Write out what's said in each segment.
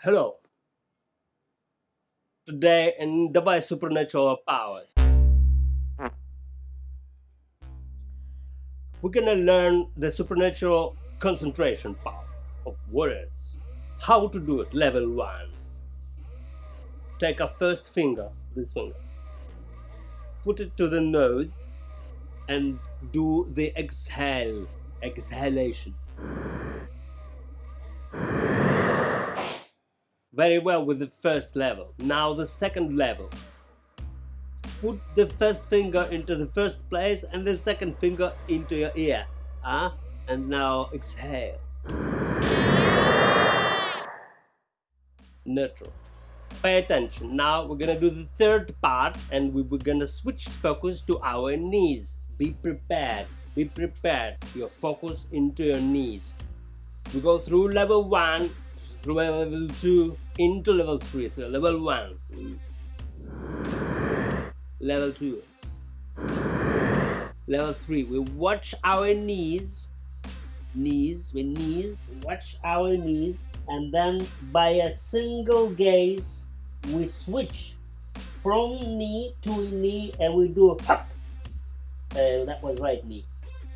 Hello. Today in Device Supernatural Powers, we're gonna learn the supernatural concentration power of warriors. How to do it, level 1. Take a first finger, this finger, put it to the nose and do the exhale, exhalation. Very well with the first level. Now the second level. Put the first finger into the first place and the second finger into your ear. Ah? And now exhale. Neutral. Pay attention. Now we're gonna do the third part and we we're gonna switch focus to our knees. Be prepared. Be prepared. Your focus into your knees. We go through level 1 through level 2 into level 3 so level 1 level 2 level 3 we watch our knees knees with knees watch our knees and then by a single gaze we switch from knee to knee and we do a hop uh, that was right knee.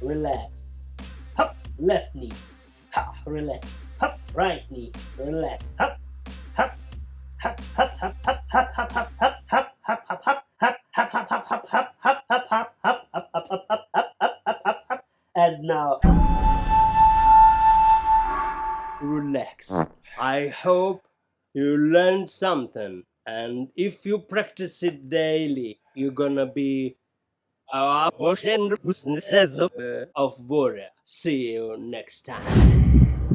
Relax. Hop left knee. Hop relax. Hop, right knee, relax, hop, and now relax. I hope you learned something, and if you practice it daily, you're gonna be our of warrior. See you next time.